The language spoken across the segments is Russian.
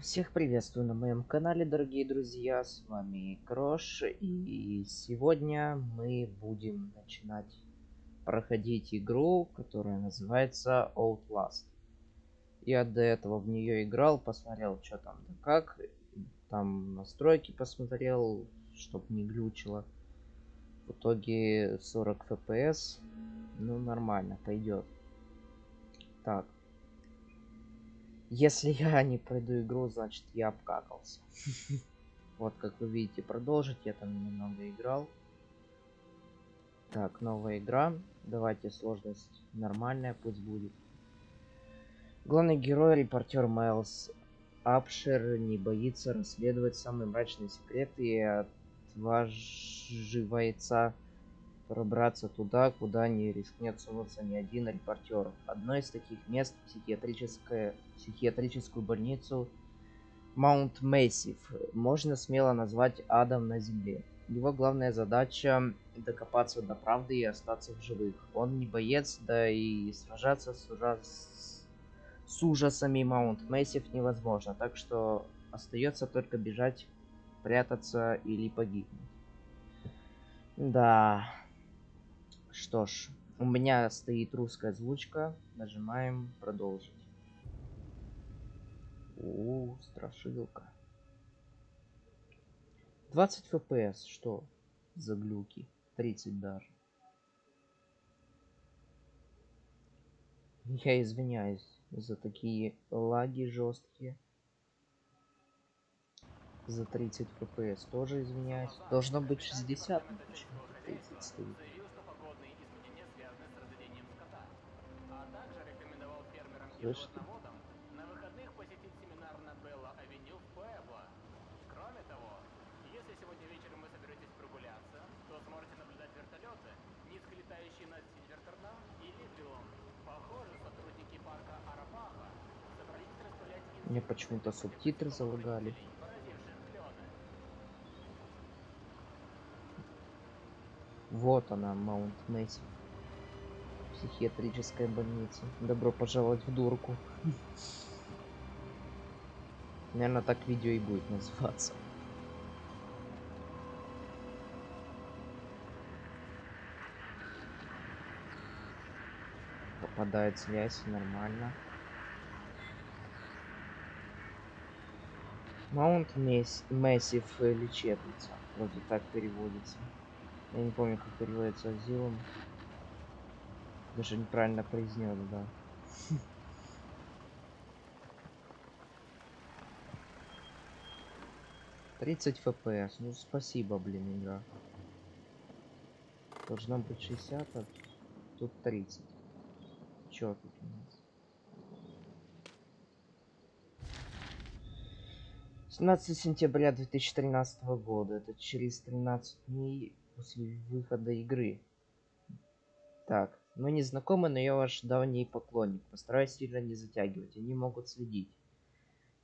Всех приветствую на моем канале, дорогие друзья, с вами Крош, и сегодня мы будем начинать проходить игру, которая называется Outlast. Я до этого в нее играл, посмотрел, что там да как, там настройки посмотрел, чтоб не глючило. В итоге 40 FPS, ну нормально, пойдет. Так, если я не пройду игру, значит я обкакался. Вот, как вы видите, продолжить. Я там немного играл. Так, новая игра. Давайте сложность нормальная, пусть будет. Главный герой, репортер Майлз Апшер, не боится расследовать самые мрачные секреты и отваживается пробраться туда, куда не рискнет сунуться ни один репортер. Одно из таких мест – психиатрическая, психиатрическую больницу Маунт Мэйсив можно смело назвать адом на земле. Его главная задача – докопаться до правды и остаться в живых. Он не боец, да и сражаться с, ужас... с ужасами Маунт Мэйсив невозможно, так что остается только бежать, прятаться или погибнуть. Да, что ж, у меня стоит русская озвучка. Нажимаем продолжить. У, страшилка. 20 FPS, что за глюки? 30 даже. Я извиняюсь за такие лаги жесткие. За 30 FPS тоже извиняюсь. Должно быть 60, но почему 30 стоит. Слышите? На выходных посетить семинар на Белла Авеню в Пуэбло. Кроме того, если сегодня вечером вы соберетесь прогуляться, то сможете наблюдать вертолеты, низко летающие над Сильвертерном и Лидвиллом. Похоже, сотрудники парка Арапаха собрались распылять Мне почему-то субтитры залагали. Вот она, Маунт Месси. Психиатрическая больница. Добро пожаловать в дурку. Наверное, так видео и будет называться. Попадает связь, нормально. Маунт Мессив лечебница. Вроде так переводится. Я не помню, как переводится Азилом. Даже неправильно произнес, да. Тридцать FPS. Ну спасибо, блин, игра. Должно быть 60, а тут 30. Чё тут у нас? 17 сентября 2013 года. Это через 13 дней после выхода игры. Так, мы не знакомы, но я ваш давний поклонник. Постараюсь сильно не затягивать, они могут следить.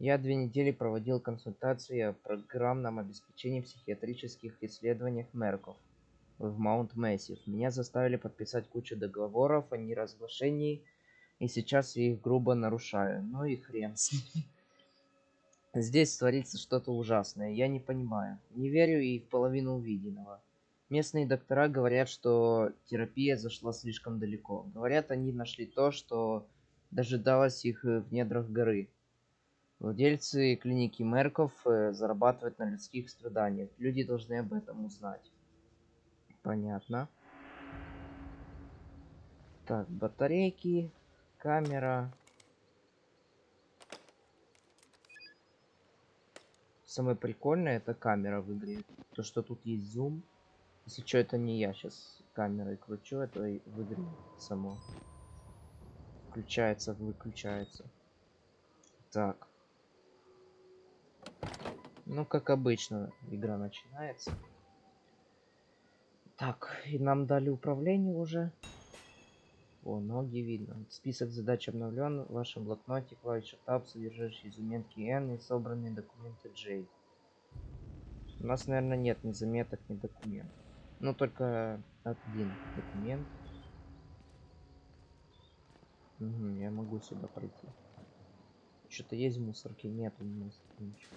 Я две недели проводил консультации о программном обеспечении психиатрических исследованиях Мерков в Маунт Мэссив. Меня заставили подписать кучу договоров о неразглашении, и сейчас я их грубо нарушаю. Ну и хрен с ними. Здесь творится что-то ужасное, я не понимаю. Не верю и в половину увиденного. Местные доктора говорят, что терапия зашла слишком далеко. Говорят, они нашли то, что дожидалось их э, в недрах горы. Владельцы клиники Мерков э, зарабатывают на людских страданиях. Люди должны об этом узнать. Понятно. Так, батарейки, камера. Самое прикольное это камера в игре. То, что тут есть зум. Если что, это не я сейчас камерой кручу, это в игре само. Включается, выключается. Так. Ну, как обычно, игра начинается. Так, и нам дали управление уже. О, ноги видно. Список задач обновлен. В вашем блокноте клавиша Tab, содержащие заметки N и собранные документы J. У нас, наверное, нет ни заметок, ни документов. Ну, только один документ. Угу, я могу сюда пройти. Что-то есть в мусорке? Нету в мусорке ничего.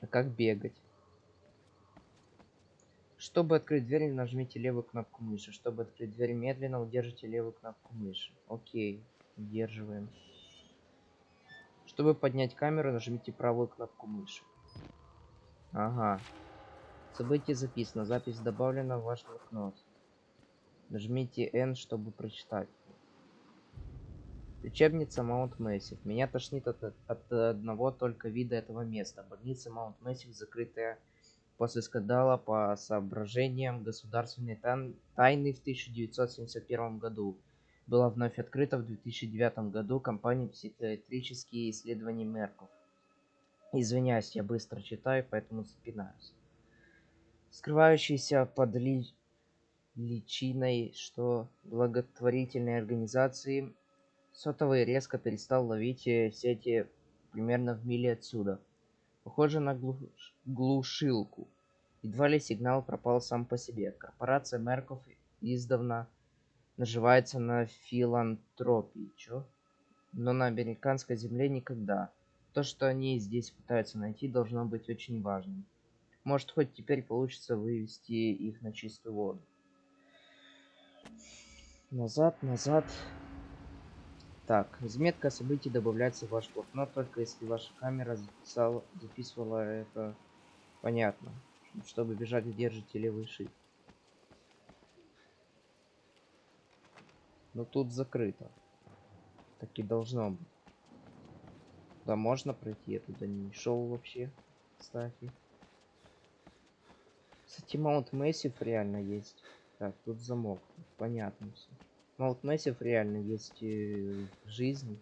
А как бегать? Чтобы открыть дверь, нажмите левую кнопку мыши. Чтобы открыть дверь медленно, удержите левую кнопку мыши. Окей, удерживаем. Чтобы поднять камеру, нажмите правую кнопку мыши. Ага. Событие записано. Запись добавлена в ваш блокнот. Нажмите N, чтобы прочитать. Лечебница Маунт Мэссив. Меня тошнит от, от одного только вида этого места. Больница Маунт Мэссив закрытая после скандала по соображениям государственной тайн тайны в 1971 году. Была вновь открыта в 2009 году компанией психиатрические исследования Мерков. Извиняюсь, я быстро читаю, поэтому запинаюсь. Скрывающийся под ли... личиной, что благотворительные организации сотовый резко перестал ловить э, сети примерно в миле отсюда. Похоже на глуш... глушилку. Едва ли сигнал пропал сам по себе. Корпорация Мерков издавна наживается на филантропии, чё? Но на американской земле никогда. То, что они здесь пытаются найти, должно быть очень важным. Может, хоть теперь получится вывести их на чистую воду. Назад, назад. Так, заметка событий добавляется в ваш блокнот, только если ваша камера записала, записывала это понятно. Чтобы бежать, держите левый shift. Но тут закрыто. Так и должно быть. Да, можно пройти, я туда не шел вообще, кстати. Кстати, Маунт Мэссив реально есть. Так, тут замок. Понятно все. Маунт Мэссив реально есть э, в жизни.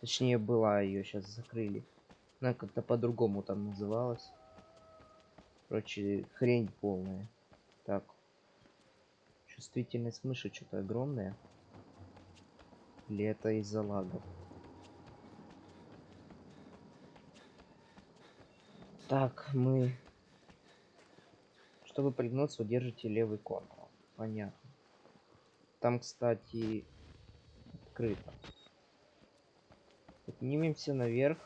Точнее, была ее сейчас закрыли. Она как-то по-другому там называлась. Короче, хрень полная. Так. Чувствительность мыши что-то огромная. Или это из-за лагов? Так, мы... Чтобы пригнуться, удержите левый контур. Понятно. Там, кстати, открыто. Поднимемся наверх.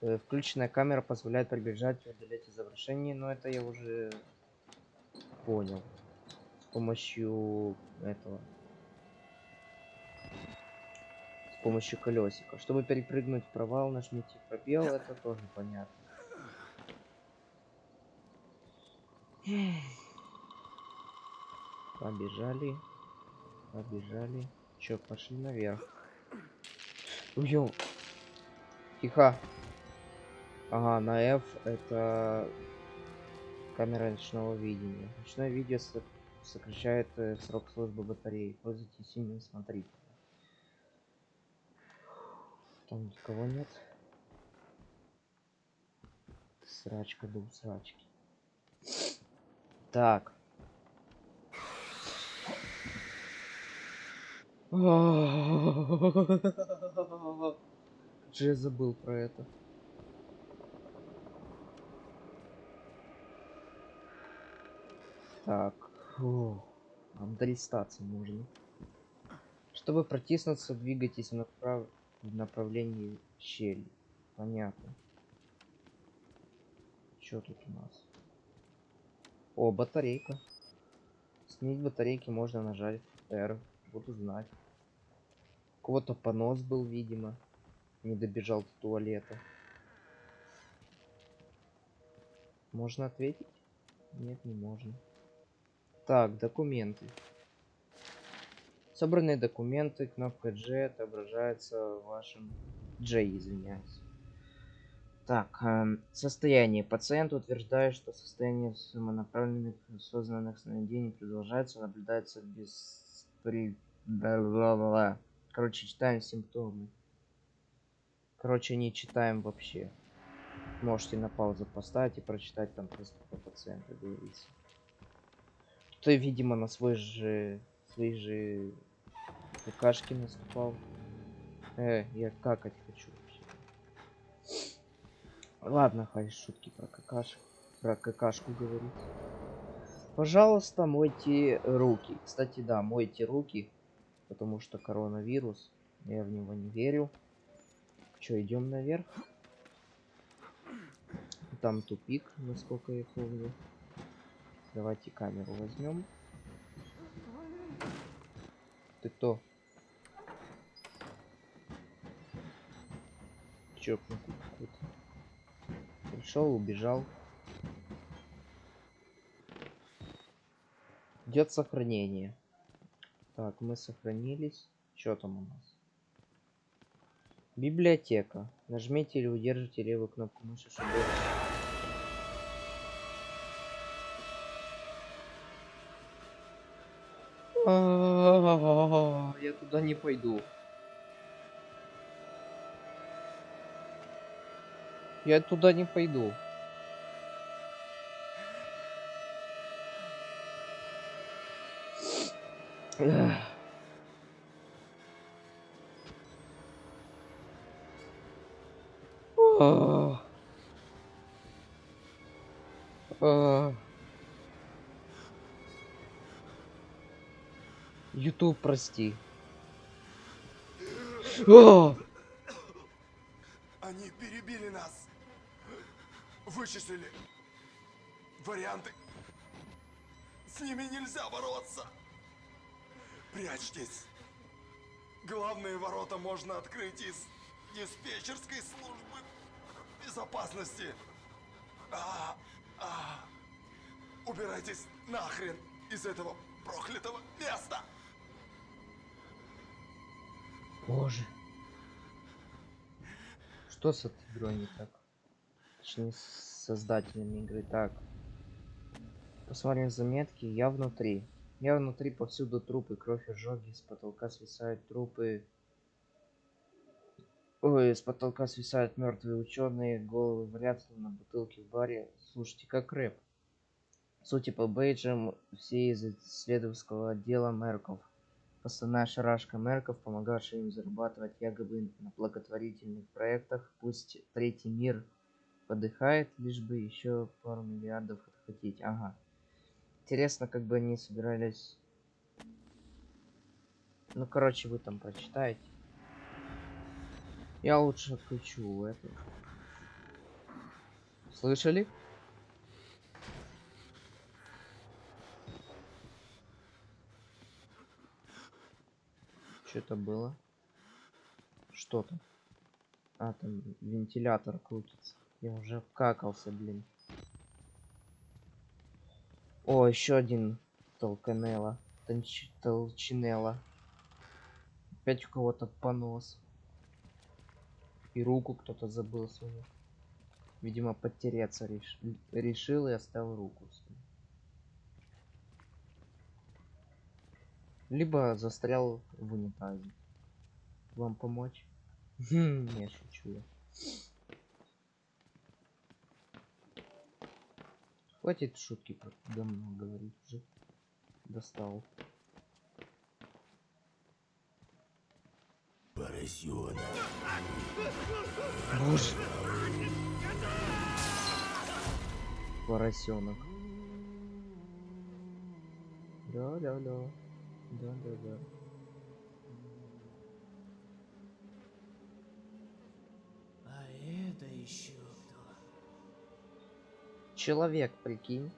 Э, включенная камера позволяет приближать и удалять изображение, но это я уже понял. С помощью этого с помощью колесика. Чтобы перепрыгнуть в провал, нажмите пробел, это тоже понятно. Побежали. Побежали. Чё, пошли наверх. Уё. Тихо. Ага, на F это камера ночного видения. Ночное видео сокращает э, срок службы батареи. Пользуйтесь ими, смотрите. Там никого нет. Срачка до срачки. Так. Же забыл про это. Так. Фу. Нам долистаться можно. Чтобы протиснуться, двигайтесь направо в направлении щели. Понятно. Что тут у нас? О, батарейка. Снять батарейки можно нажать R. Буду знать. Кого-то понос был, видимо. Не добежал до туалета. Можно ответить? Нет, не можно. Так, документы. Собранные документы, кнопка G отображается вашем J, извиняюсь. Так, э, состояние. Пациент утверждает, что состояние самонаправленных осознанных сновидений продолжается, наблюдается без... Короче, читаем симптомы. Короче, не читаем вообще. Можете на паузу поставить и прочитать там просто по пациенту говорится. Ты, видимо, на свой же... Свои же какашки наступал. Э, я какать хочу. Ладно, хай шутки про какашку. Про какашку говорить. Пожалуйста, мойте руки. Кстати, да, мойте руки. Потому что коронавирус. Я в него не верю. Че, идем наверх? Там тупик, насколько я помню. Давайте камеру возьмем. Ты кто? Чокнутый какой-то. Пришел, убежал. Идет сохранение. Так, мы сохранились. Что там у нас? Библиотека. Нажмите или удержите левую кнопку мыши, чтобы... Я туда не пойду. Я туда не пойду. А. А. Ютуб, прости. А! Вычислили. Варианты. С ними нельзя бороться. Прячьтесь. Главные ворота можно открыть из диспетчерской службы безопасности. А, а. Убирайтесь нахрен из этого проклятого места. Боже. Что с этой игрой не так? Точнее, создателями игры. Так. Посмотрим заметки. Я внутри. Я внутри, повсюду трупы, кровь, ожоги, с потолка свисают трупы. Ой, с потолка свисают мертвые ученые, головы валятся на бутылке в баре. Слушайте, как рэп. Судя по бейджам, все из исследовательского отдела Мерков. Основная шарашка Мерков, помогавшая им зарабатывать якобы на благотворительных проектах. Пусть третий мир подыхает, лишь бы еще пару миллиардов отхватить. Ага. Интересно, как бы они собирались... Ну, короче, вы там прочитаете. Я лучше отключу это. Слышали? Что-то было. Что там? А, там вентилятор крутится. Я уже какался, блин. О, еще один толканелла. Толч... Толчинелла. Опять у кого-то понос. И руку кто-то забыл свою. Видимо, потеряться реш... решил и оставил руку. Либо застрял в унитазе. Вам помочь? Хм, Не шучу я. Хватит шутки про говно говорить уже. Достал. Поросенок. Боже. Поросенок. Да-да-да. Да-да-да. Человек, прикинь.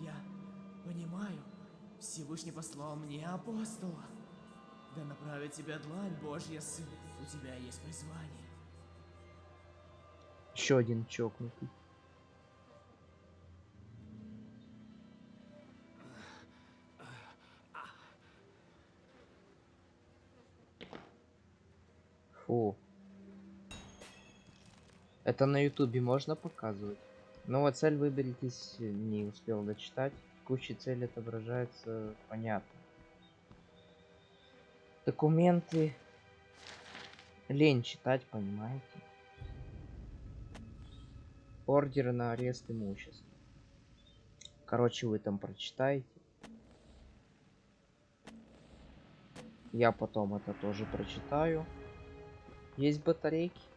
Я понимаю, Всевышний послал мне апостола. Да направит тебя длань Божья, сын. У тебя есть призвание. Еще один чокнутый. Фу. Это на ютубе можно показывать? Вот цель выберитесь, не успел дочитать. Куча цель отображается, понятно. Документы. Лень читать, понимаете? Ордеры на арест имущества. Короче, вы там прочитаете. Я потом это тоже прочитаю. Есть батарейки?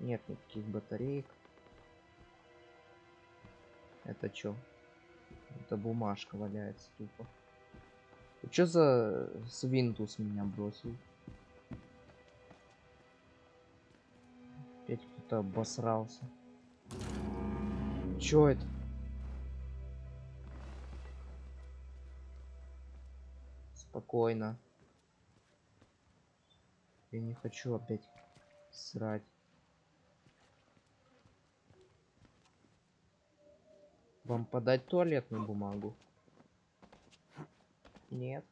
Нет никаких батареек. Это чё? Это бумажка валяется тупо. Что за свинтус меня бросил? Опять кто-то обосрался. Чё это? Спокойно. Я не хочу опять срать. Вам подать туалетную бумагу? Нет.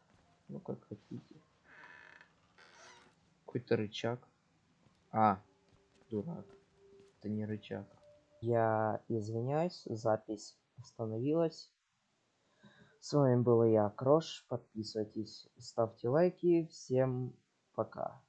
Ну как хотите. Какой-то рычаг. А, дурак. Это не рычаг. Я извиняюсь, запись остановилась. С вами был я, Крош. Подписывайтесь, ставьте лайки. Всем пока.